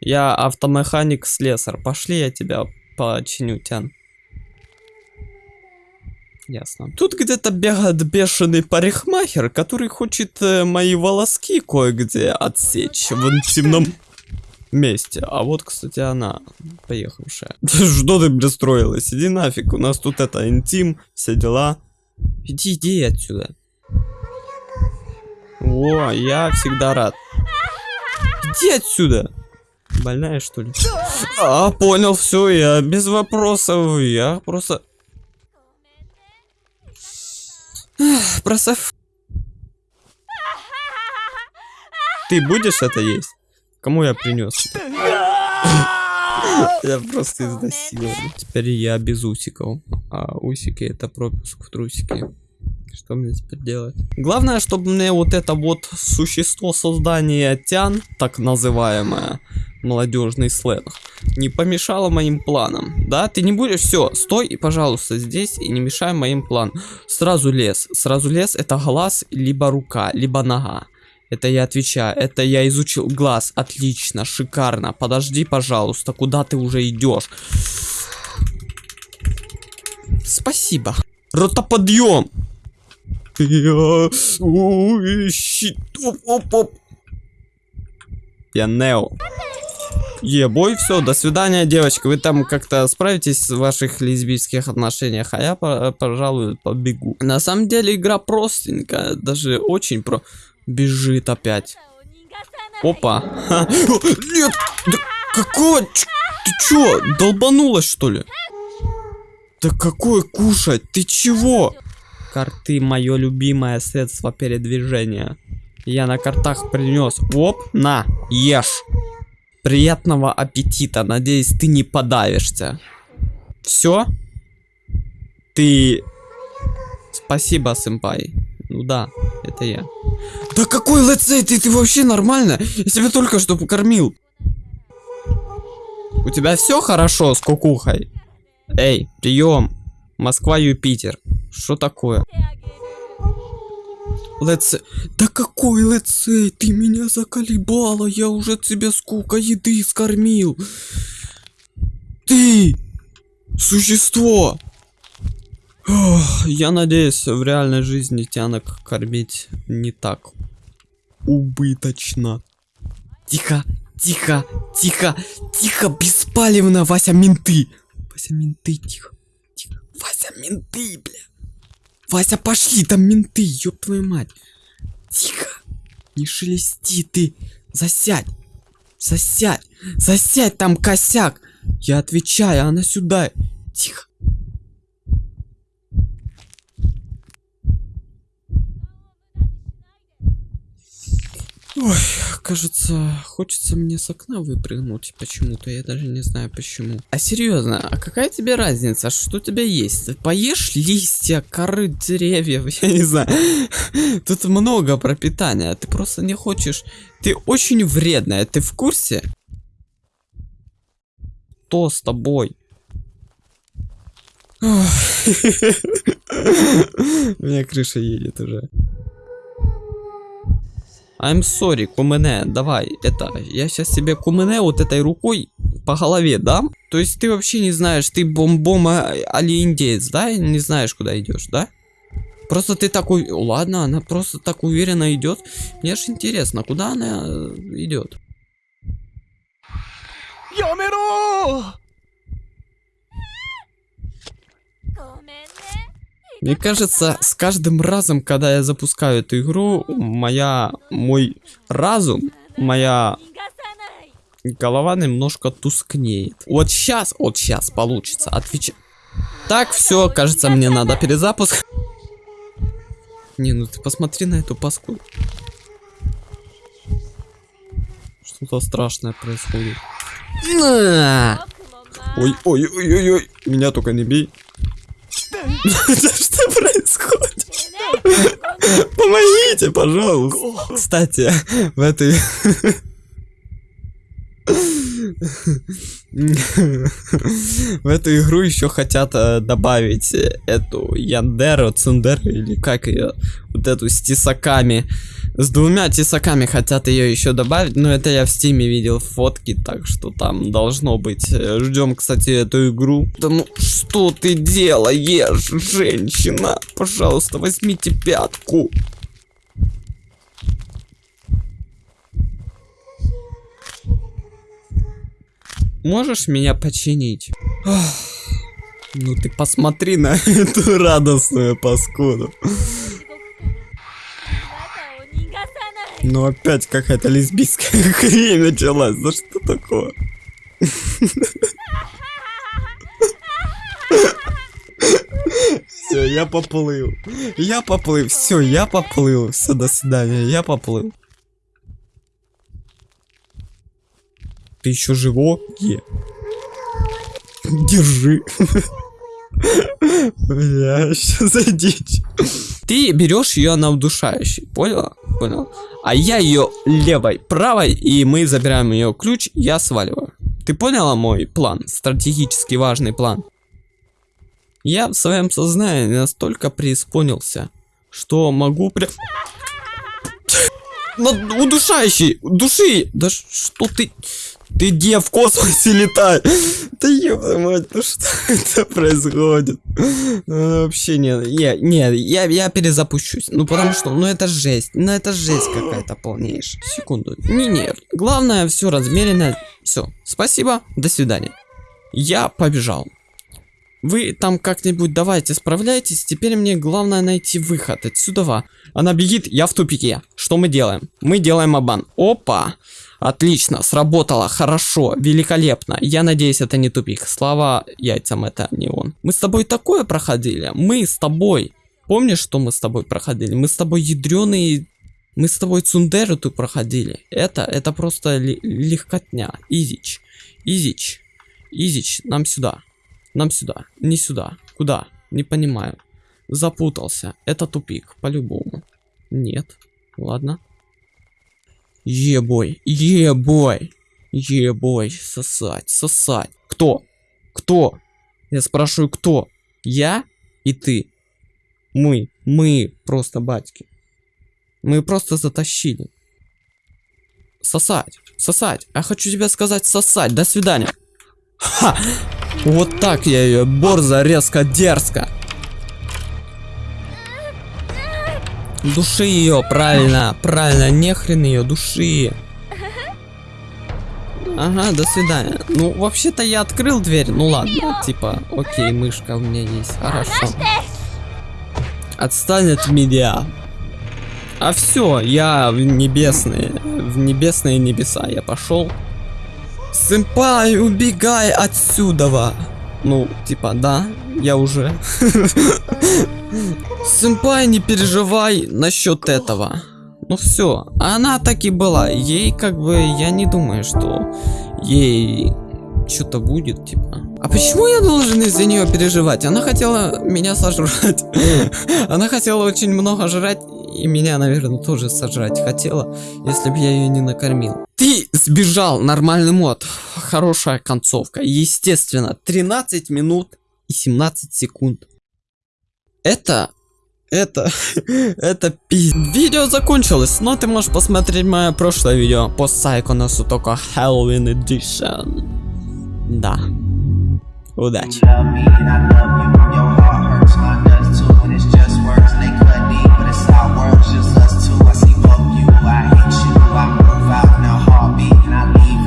Я автомеханик-слесарь. Пошли, я тебя починю, Тян. Ясно. Тут где-то бегает бешеный парикмахер, который хочет э, мои волоски кое-где отсечь в интимном месте. А вот, кстати, она, поехавшая. Что ты пристроилась? Иди нафиг, у нас тут это интим, все дела. Иди, иди отсюда. О, я всегда рад. Иди отсюда. Больная, что ли? А, понял, все, я без вопросов. Я просто... Просто... Ты будешь это есть? Кому я принес? Я просто изнасилован. Теперь я без усиков. А усики это пропуск в трусики. Что мне теперь делать? Главное, чтобы мне вот это вот существо создания тян, так называемое, молодежный сленг, не помешало моим планам. Да, ты не будешь, все, стой пожалуйста, здесь и не мешай моим планам. Сразу лес, сразу лес это глаз, либо рука, либо нога. Это я отвечаю, это я изучил глаз, отлично, шикарно. Подожди, пожалуйста, куда ты уже идешь? Спасибо. Ротоподъем. Я... Ой. Оп, оп, оп. Я Нео. Ебой, все, до свидания, девочка. Вы там как-то справитесь в ваших лесбийских отношениях, а я, по- пожалуй, побегу. На самом деле игра простенькая, даже очень про... Бежит опять. Опа. Нет, да какого? Ч- Ты чё, долбанулась что ли? Да какое кушать? Ты чего? Карты мое любимое средство передвижения. Я на картах принес. Оп, на, ешь. Приятного аппетита. Надеюсь, ты не подавишься. Все? Ты... Спасибо, сэмпай. Ну да, это я. Да какой летсей? Ты, ты вообще нормально? Я тебя только что покормил. У тебя все хорошо с кукухой? Эй, прием. Москва-Юпитер. Что такое? Летсей. Да какой летсей? Ты меня заколебала. Я уже тебе сколько еды скормил. Ты! Существо! Я надеюсь, в реальной жизни тянок кормить не так убыточно. Тихо, тихо, тихо, тихо, беспалевно, Вася, менты. Вася, менты, тихо. Менты, бля. Вася, пошли, там менты, ёб твою мать. Тихо, не шелести ты, засядь, засядь, засядь, там косяк. Я отвечаю, она сюда. Тихо. Ой, кажется, хочется мне с окна выпрыгнуть почему-то, я даже не знаю почему. А серьезно, а какая тебе разница, что у тебя есть? Поешь листья, коры деревьев, я не знаю. Тут много пропитания, ты просто не хочешь. Ты очень вредная, ты в курсе? Что с тобой? У меня крыша едет уже. I'm sorry, кумене, давай, это, я сейчас тебе кумене вот этой рукой по голове дам. То есть ты вообще не знаешь, ты бомбома али индеец, да? Не знаешь, куда идешь, да? Просто ты такой, ладно, она просто так уверенно идет. Мне ж интересно, куда она э, идет? や Мне кажется, с каждым разом, когда я запускаю эту игру, моя, мой разум, моя голова немножко тускнеет. Вот сейчас, вот сейчас получится. Отвечай. Так, все, кажется, мне надо перезапуск. Не, ну ты посмотри на эту паску. Что-то страшное происходит. Ой, ой, ой, ой, ой, меня только не бей. Что происходит? Помогите, пожалуйста. Кстати, в этой... В эту игру еще хотят э, добавить эту Яндеру, Цундеру или как ее, вот эту с тесаками С двумя тесаками хотят ее еще добавить, но это я в стиме видел фотки, так что там должно быть. Ждем, кстати, эту игру. Да ну что ты делаешь, женщина? Пожалуйста, возьмите пятку. Можешь меня починить? Ах, Ну ты посмотри на эту радостную паскуду. Ну опять какая-то лесбийская хрень началась. За что такое? Все, я поплыл. Я поплыл. Все, я поплыл. Все, до свидания. Я поплыл. Ты еще живой? Держи. Бля, что за дичь? Ты берешь ее на удушающий, понял? Понял. А я ее левой, правой, и мы забираем ее ключ, я сваливаю. Ты поняла мой план? Стратегически важный план. Я в своем сознании настолько преисполнился, что могу. Ну, удушающий! Души! Да что ты... Ты где в космосе летай? Да ёбаная мать, ну что это происходит? Ну, вообще нет, я, нет, я, я перезапущусь. Ну потому что, ну это жесть, ну это жесть какая-то полнейшая. Секунду. Не, не, главное все размеренно. Все, спасибо, до свидания. Я побежал. Вы там как-нибудь давайте справляйтесь, теперь мне главное найти выход отсюда. Она бегит, я в тупике. Что мы делаем? Мы делаем обман. Опа! Отлично, сработало, хорошо, великолепно. Я надеюсь, это не тупик. Слава яйцам, это не он. Мы с тобой такое проходили. Мы с тобой. Помнишь, что мы с тобой проходили? Мы с тобой ядреные... Мы с тобой Цундеру тут проходили. Это, это просто легкотня. Изич. Изич. Изич, нам сюда. Нам сюда. Не сюда. Куда? Не понимаю. Запутался. Это тупик, по-любому. Нет. Ладно. Ебой. Ебой. Ебой. Сосать. Сосать. Кто? Кто? Я спрашиваю, кто? Я и ты. Мы. Мы просто батьки. Мы просто затащили. Сосать. Сосать. Я хочу тебе сказать сосать. До свидания. Ха! Вот так я ее борзо, резко, дерзко. Души ее, правильно, правильно, нехрен ее, души. Ага, до свидания. Ну, вообще-то я открыл дверь, ну ладно, типа, окей, мышка у меня есть, хорошо. Отстань от меня. А все, я в небесные, в небесные небеса я пошел. Сэмпай, убегай отсюда. Ну, типа, да, я уже. Сэмпай, не переживай насчет этого. Ну все, она так и была. Ей как бы, я не думаю, что ей что-то будет, типа. А почему я должен из-за нее переживать? Она хотела меня сожрать. Она хотела очень много жрать, и меня, наверное, тоже сожрать хотела, если бы я ее не накормил. Ты сбежал, нормальный мод. Хорошая концовка. Естественно, 13 минут и 17 секунд. Это это, это пиз... Видео закончилось, но ты можешь посмотреть мое прошлое видео по Сайконосу, только Halloween Edition. Да. Удачи.